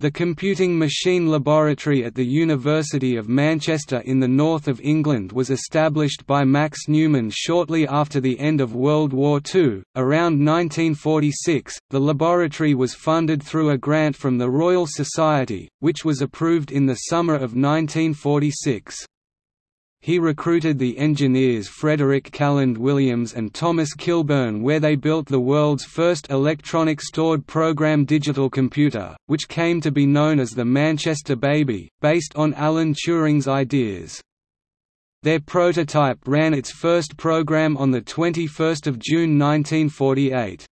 The Computing Machine Laboratory at the University of Manchester in the north of England was established by Max Newman shortly after the end of World War II. Around 1946, the laboratory was funded through a grant from the Royal Society, which was approved in the summer of 1946 he recruited the engineers Frederic Calland Williams and Thomas Kilburn where they built the world's first electronic stored program digital computer, which came to be known as the Manchester Baby, based on Alan Turing's ideas. Their prototype ran its first program on 21 June 1948.